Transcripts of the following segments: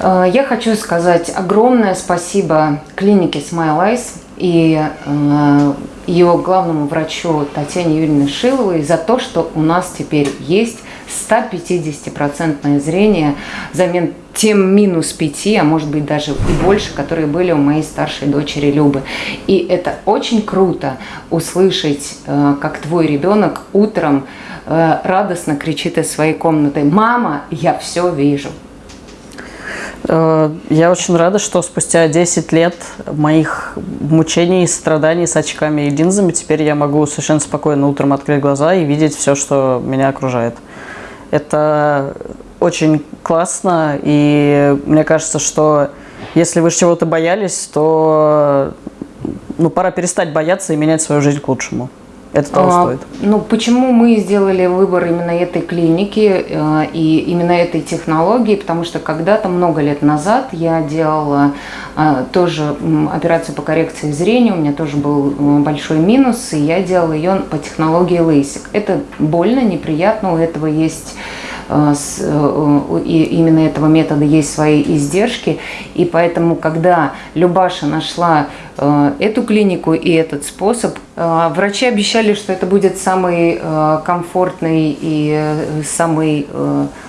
Э, я хочу сказать огромное спасибо клинике Smile Eyes и э, ее главному врачу Татьяне Юрьевне Шиловой за то, что у нас теперь есть 150% зрение взамен тем минус 5, а может быть даже и больше, которые были у моей старшей дочери Любы. И это очень круто услышать, э, как твой ребенок утром радостно кричит из своей комнаты «Мама, я все вижу». Э, я очень рада, что спустя 10 лет моих мучений и страданий с очками и линзами теперь я могу совершенно спокойно утром открыть глаза и видеть все, что меня окружает. Это очень классно, и мне кажется, что если вы чего-то боялись, то ну, пора перестать бояться и менять свою жизнь к лучшему. Это того а, стоит. Ну, почему мы сделали выбор именно этой клиники э, и именно этой технологии? Потому что когда-то, много лет назад, я делала э, тоже операцию по коррекции зрения, у меня тоже был э, большой минус, и я делала ее по технологии LASIK. Это больно, неприятно, у этого есть Э, э, и именно этого метода есть свои издержки. И поэтому, когда Любаша нашла э, эту клинику и этот способ, врачи обещали, что это будет самый комфортный и самый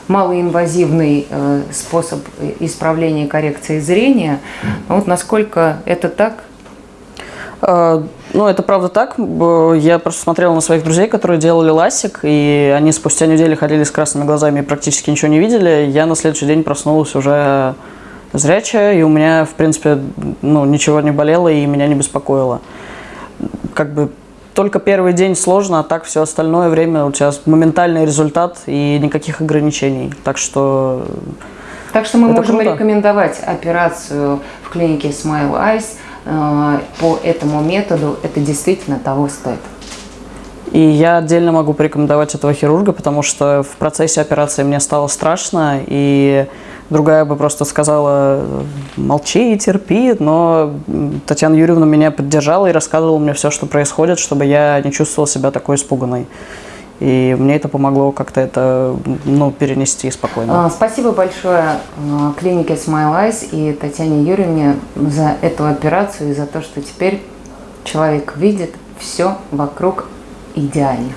малоинвазивный способ исправления коррекции зрения. Вот насколько это так? Ну, это правда так. Я просто смотрела на своих друзей, которые делали ласик, и они спустя неделю ходили с красными глазами и практически ничего не видели. Я на следующий день проснулась уже зрячая, и у меня, в принципе, ну, ничего не болело и меня не беспокоило. Как бы только первый день сложно, а так все остальное время у тебя моментальный результат и никаких ограничений. Так что Так что мы можем круто. рекомендовать операцию в клинике Smile Eyes – Э, по этому методу, это действительно того стоит. И я отдельно могу порекомендовать этого хирурга, потому что в процессе операции мне стало страшно, и другая бы просто сказала «молчи и терпи», но Татьяна Юрьевна меня поддержала и рассказывала мне все, что происходит, чтобы я не чувствовал себя такой испуганной. И мне это помогло как-то это ну, перенести спокойно. А, спасибо большое а, клинике Smile Eyes и Татьяне Юрьевне за эту операцию и за то, что теперь человек видит все вокруг идеально.